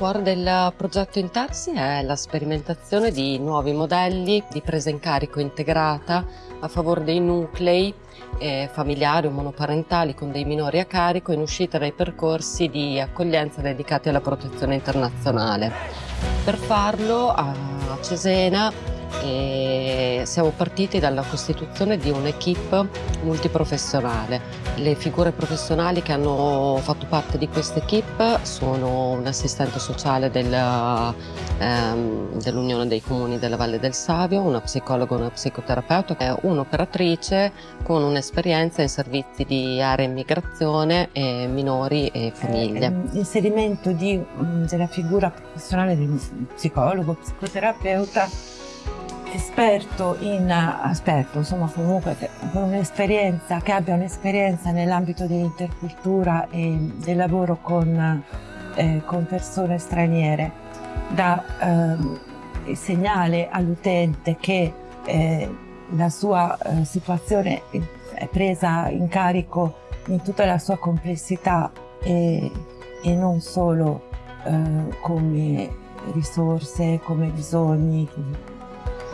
cuore del progetto Intersi è la sperimentazione di nuovi modelli di presa in carico integrata a favore dei nuclei eh, familiari o monoparentali con dei minori a carico in uscita dai percorsi di accoglienza dedicati alla protezione internazionale. Per farlo a Cesena e siamo partiti dalla costituzione di un'equipe multiprofessionale. Le figure professionali che hanno fatto parte di questa equipe sono un assistente sociale ehm, dell'Unione dei Comuni della Valle del Savio, una psicologa una psicoterapeuta, un'operatrice con un'esperienza in servizi di area immigrazione, e minori e famiglie. Eh, l'inserimento della figura professionale di psicologo, psicoterapeuta esperto in aspetto, insomma comunque con un'esperienza, che abbia un'esperienza nell'ambito dell'intercultura e del lavoro con, eh, con persone straniere, dà eh, segnale all'utente che eh, la sua eh, situazione è presa in carico in tutta la sua complessità e, e non solo eh, come risorse, come bisogni,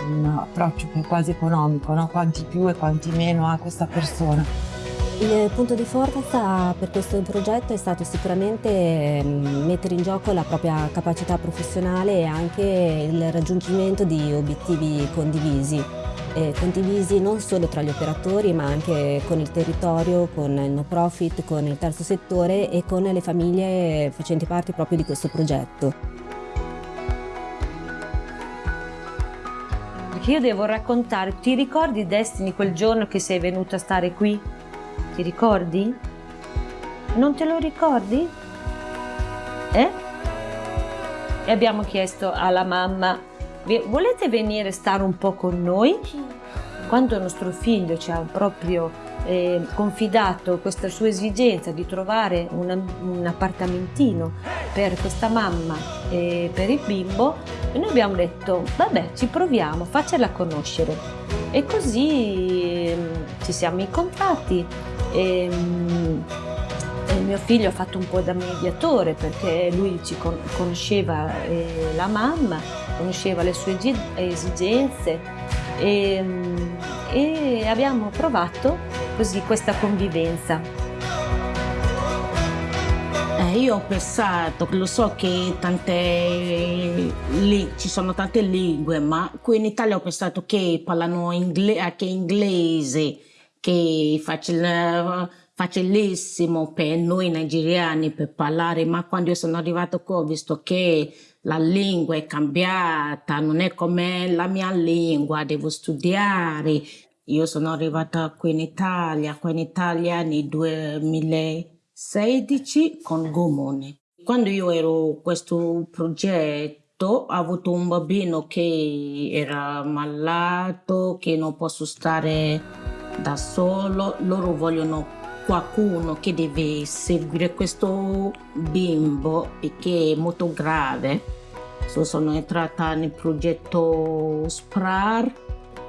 un approccio che è quasi economico, no? quanti più e quanti meno ha questa persona. Il punto di forza per questo progetto è stato sicuramente mm, mettere in gioco la propria capacità professionale e anche il raggiungimento di obiettivi condivisi. Eh, condivisi non solo tra gli operatori ma anche con il territorio, con il no profit, con il terzo settore e con le famiglie facenti parte proprio di questo progetto. Che io devo raccontare. Ti ricordi Destiny quel giorno che sei venuta a stare qui? Ti ricordi? Non te lo ricordi? Eh? E abbiamo chiesto alla mamma, volete venire a stare un po' con noi? Quando nostro figlio ci ha proprio eh, confidato questa sua esigenza di trovare una, un appartamentino per questa mamma e per il bimbo e noi abbiamo detto vabbè ci proviamo, faccela conoscere. E così eh, ci siamo incontrati e, e mio figlio ha fatto un po' da mediatore perché lui ci con conosceva eh, la mamma, conosceva le sue esigenze e, e abbiamo provato così questa convivenza. Eh, io ho pensato, lo so che tante, lì, ci sono tante lingue, ma qui in Italia ho pensato che parlano ingle, anche inglese, che facile, facilissimo per noi nigeriani per parlare, ma quando io sono arrivato qui ho visto che la lingua è cambiata, non è come la mia lingua, devo studiare, io sono arrivata qui in Italia, qui in Italia nel 2016 con Gomone. Quando io ero in questo progetto ho avuto un bambino che era malato, che non posso stare da solo, loro vogliono qualcuno che deve seguire questo bimbo perché è molto grave. So, sono entrata nel progetto SPRAR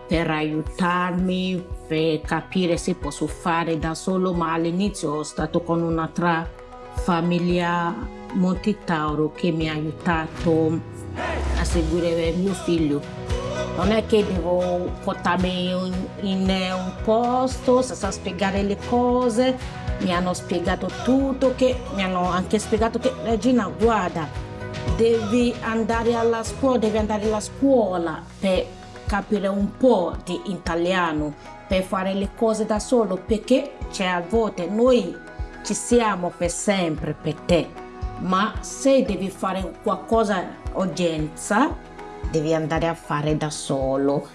per aiutarmi, per capire se posso fare da solo, ma all'inizio sono stato con un'altra famiglia Montitauro che mi ha aiutato a seguire mio figlio. Non è che devo portarmi in, in un posto senza spiegare le cose, mi hanno spiegato tutto, che, mi hanno anche spiegato che Regina guarda, devi andare alla scuola, devi andare alla scuola per capire un po' di italiano per fare le cose da solo perché c'è a volte noi ci siamo per sempre per te. Ma se devi fare qualcosa urgenza devi andare a fare da solo